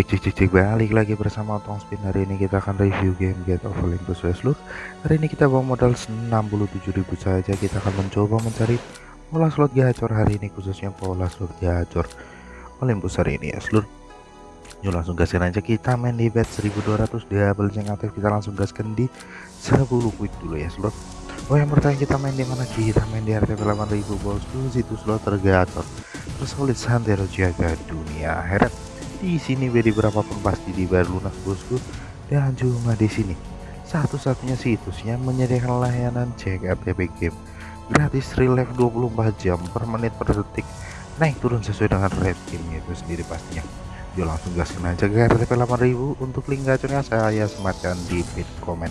Cek cek cek cek balik lagi bersama Tong Spin. Hari ini kita akan review game Get of Olympus Westlook hari ini kita bawa modal 67.000 saja. Kita akan mencoba mencari pola slot gacor hari ini khususnya pola slot gacor Olympus hari ini ya seluruh yuk langsung gaskan aja. Kita main di bet 1200 double yang aktif. Kita langsung gaskan di 10 quick dulu ya seluruh Oh yang bertanya kita main di mana? Kita main di RTP 8000 bosku situ slot tergacor. Tersolid santero jaga dunia. Heret di sini bedi berapapun pasti dibayar lunas bosku dan cuma di sini. Satu-satunya situs yang menyediakan layanan cek RTP game gratis real life 24 jam per menit per detik. Naik turun sesuai dengan rate game itu sendiri pastinya. Yuk langsung gaskan aja ke RTP 8000 untuk link gacornya saya sematkan di pin komen.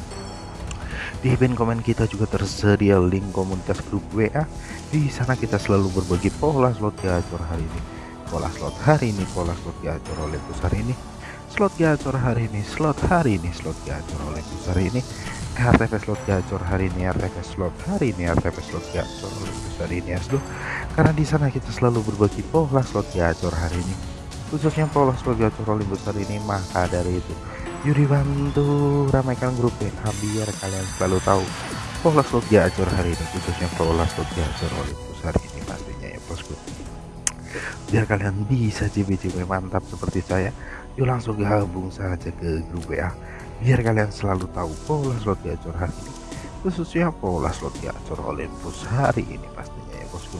Di pin komen kita juga tersedia link komunitas grup WA di sana kita selalu berbagi pola slot gacor hari ini pola slot hari ini pola slot gacor oleh besar ini. Slot gacor hari ini slot hari ini slot gacor oleh besar ini. RTP slot gacor hari ini RTP slot hari ini RTP slot gacor oleh besar ini aslo karena di sana kita selalu berbagi pola slot gacor hari ini. Khususnya pola slot gacor oleh besar ini maka dari itu Yuri bantu ramaikan grup WA biar kalian selalu tahu pola slot gacor hari ini khususnya pola slot gacor oleh besar ini. ya biar kalian bisa CB-CB mantap seperti saya yuk langsung gabung saja ke grup WA biar kalian selalu tahu pola slot gacor hari ini khususnya pola slot gacor Olympus hari ini pastinya ya bosku.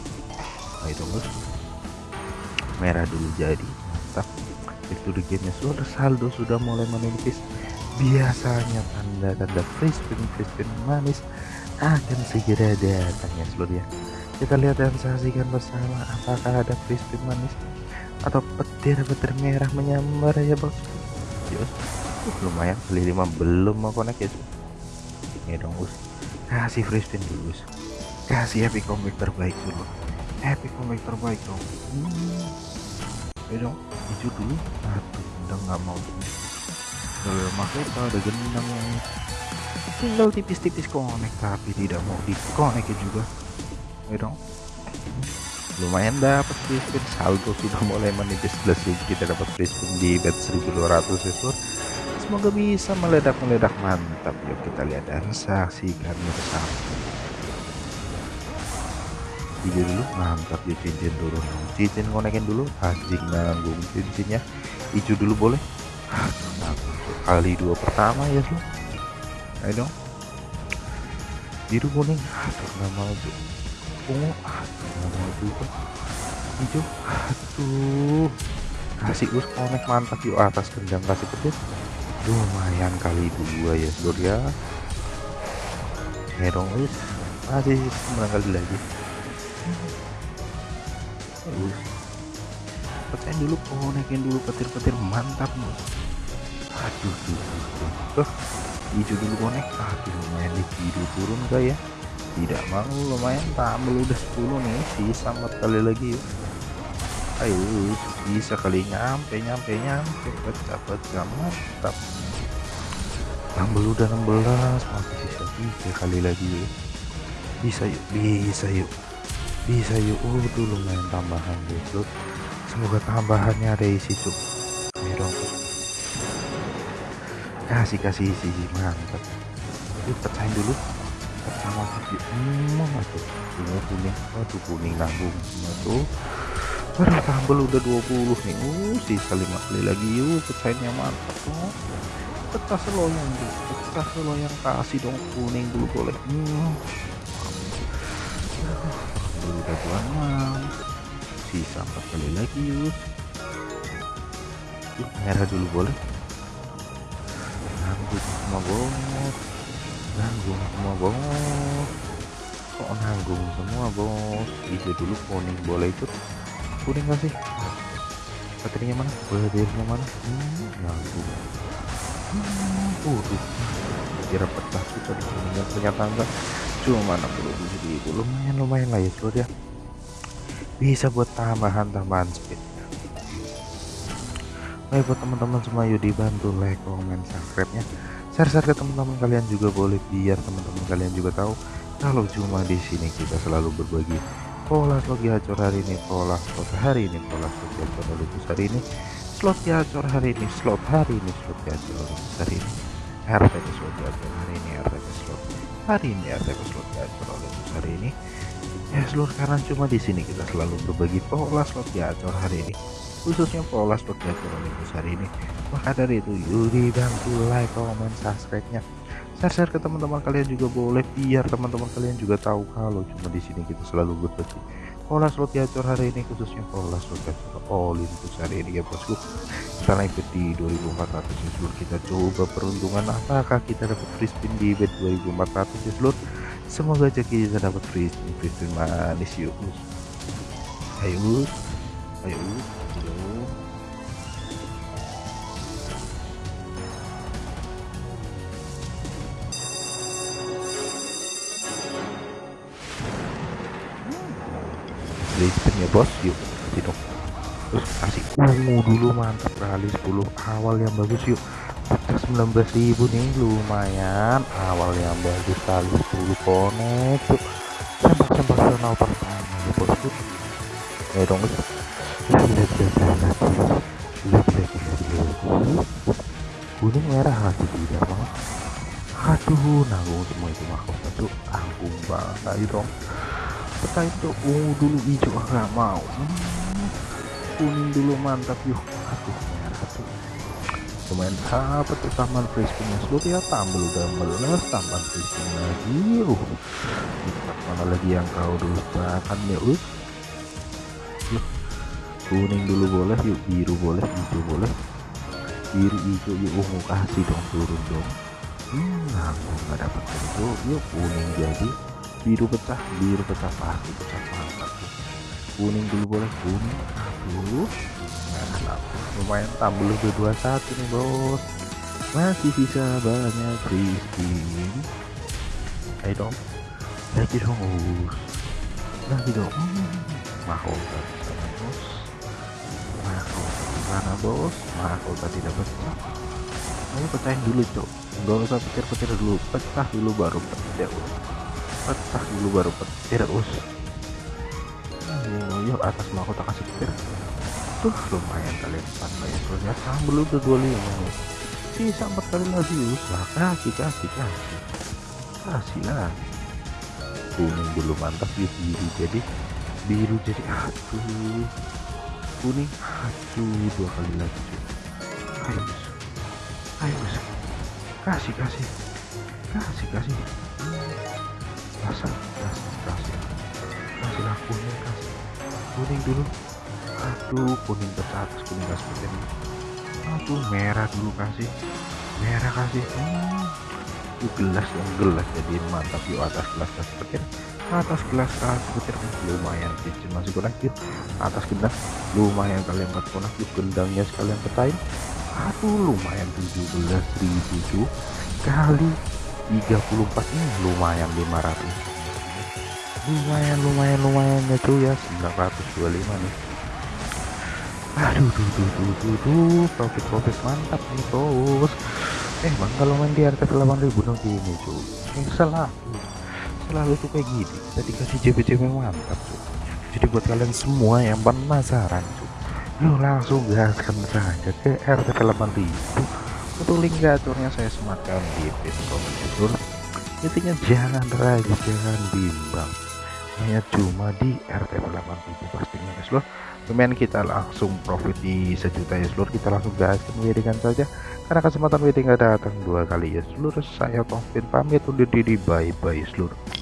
Itu bos. Merah dulu jadi mantap. Itu di gamenya sudah saldo sudah mulai menipis. Biasanya tanda-tanda free spin free spin manis akan segera datang ya seluruh ya. Kita lihat dan saksikan bersama apakah ada crispy manis atau petir-petir merah menyambar ya bos? Yus, uh, lumayan beli lima. Belum mau connect ya ini dong us kasih free dulu kasih epic comic terbaik dulu. Epic comic terbaik dong. Hmm. dong hijau dulu. Aduh udah nggak mau. Kalau makanya ada gendang tinggal tipis-tipis connect tapi tidak mau di connect juga. Ya dong. Lumayan dapat free spin saldo sudah mulai menipis plus kita dapat free spin di bet 1200 itu semoga bisa meledak-meledak. Mantap. Yuk kita lihat dan saksikan bersama hijau dulu. Mantap. Ya cincin turun cincin konekin dulu. Anjing nanggung cincinnya. Hijau dulu boleh. Kali dua pertama ya lo ayo dong. Biru kuning. Aduh nggak mau tuh ungu. Aduh nggak mau juga. Hijau. Aduh kasih us konek mantap yuk atas kendang kasih pedes lumayan kali dua ya seluruh ya. Dong us. Masih sembilan kali lagi. Us. Pecahin dulu konekin dulu petir-petir. Mantap mus aduh tuh. Hijau dulu konek aduh lumayan di biru turun gak ya. Tidak mau lumayan. Tampil udah 10 nih. Sisa 4 kali lagi yuk ayo bisa kali nyampe nyampe nyampe. Pecah pecah mantap. Tampil udah 16 masih sisa 3 kali lagi yuk bisa yuk bisa yuk. Bisa yuk. Oh tuh lumayan tambahan guys semoga tambahannya ada isi cuk kasih kasih isi mantap. Yuk pecahin dulu. Pertama kali hmm, tuh bunga kuning. Waduh kuning nanggung Aduh tambel udah 20 nih. Uh sisa 5 kali lagi. Yuk pecahinnya mantap tuh pecah seloyang tuh pecah seloyang kasih dong kuning dulu boleh. Hmm. Aduh, udah 26 sisa 4 kali lagi yuk merah dulu boleh nanggung semua bos nanggung semua bos kok nanggung semua bos? Hijau dulu kuning boleh ikut kuning gak sih? Baterainya mana? Baterainya mana? Hmm, nanggung. Hmm, uh, kira pecah sih tadi kuningan ternyata enggak cuma 67 ribu. Lumayan lumayan lah ya seluruh ya. Bisa buat tambahan-tambahan speed Baik buat teman-teman semua yuk dibantu like, comment, subscribe nya share-share ke teman-teman kalian juga boleh biar teman-teman kalian juga tahu kalau cuma di sini kita selalu berbagi pola slot gacor hari ini pola slot hari ini pola slot gacor hari ini slot gacor hari ini slot hari ini slot gacor hari ini RTP slot gacor hari ini RTP slot hari ini RTP slot gacor oleh hari ini. Ya seluruh karena cuma di sini kita selalu berbagi pola slot gacor hari ini khususnya slot gacor oleh hari ini. Maka dari itu yuk bantu like comment subscribe nya share-share ke teman-teman kalian juga boleh biar teman-teman kalian juga tahu kalau cuma di sini kita selalu berbagi. Pola slot gacor hari ini khususnya pola slot gacor Olympus hari ini ya bosku. Kita lanjut di 2400 ya seluruh kita coba peruntungan apakah kita dapat free spin di bed 2400 ya seluruh semoga aja kita dapat free spin free spin manis yuk. Ayo ayo ayo Lisbon ya bos. Yuk dong. Terus kasih. Ungu dulu mantap kali. 10 awal yang bagus yuk. Pecah 19.000 nih lumayan. Awal yang bagus kali 10 konek tuh sempak-sempak channel pertama bosku ya dong lihat kuning merah lagi tidak mau aduh nanggung semua itu mahkota tuh tanggung banget ayo dong peta itu ungu dulu hijau nggak mau hmm, kuning dulu mantap yuk aduh merah tuh lumayan apa tuh taman frisbee seluruh ya tambah udah meles taman frisbee lagi uh mana lagi yang kau dulu bahkan ya us kuning dulu boleh yuk biru boleh hijau boleh. Biru hijau yuk ungu kasih dong turun dong. Hmm aku nggak dapat itu yuk kuning jadi. Biru pecah biru pecah pasti pecah mantap kuning dulu boleh kuning aduh nah, lumayan tambah lebih 21 nih bos. Masih bisa banyak free spin ayo dong. Lagi dong lagi dong. Hmm, mahkota bos. Mana bos mahkota tidak pecah ayo pecahin dulu cok. Nggak usah pikir-pikir dulu. Pecah dulu baru pecah pecah dulu baru petir us yuk atas mahkota kasih petir. Tuh lumayan kalian empat ya ternyata sambel udah 25 sisa empat kali lagi us lah kasih kasih kasih. Kasih lah kuning dulu mantap biru jadi. Biru jadi aduh kuning aduh dua kali lagi ayo us ayo us kasih kasih. Kasih kasih. Kasih kasih kasih kasihlah kuning kasih. Kuning dulu. Aduh kuning ke atas kuning kasih petir aduh merah dulu kasih. Merah kasih. Hmm. gelas yang gelas jadiin mantap yuk atas gelas kasih petir atas gelas kasih petir lumayan kecil masih kurang yuk atas gelas lumayan kalian empat konak yuk gendangnya sekalian petain. Aduh lumayan 17.000 kali 34 ini lumayan 500 lumayan lumayan lumayan ya. tuh ya 925 nih aduh duh duh duh duh duh. Profit profit mantap nih bos. Eh bang kalau main di RT 8000 dong gini cuy salah selalu tuh kayak gini. Kita dikasih JP-JP mantap cuy jadi buat kalian semua yang penasaran cuy lu langsung gaskan saja ke RT 8000 untuk link gacornya saya sematkan di pin komen intinya jangan ragu jangan bimbang. Hanya cuma di RT 8000 pastinya ya seluruh lumayan kita langsung profit di sejuta ya seluruh. Kita langsung gaskan weddingan saja. Karena kesempatan wedding nggak datang dua kali ya seluruh. Saya Tongbin pamit undur diri. Bye bye seluruh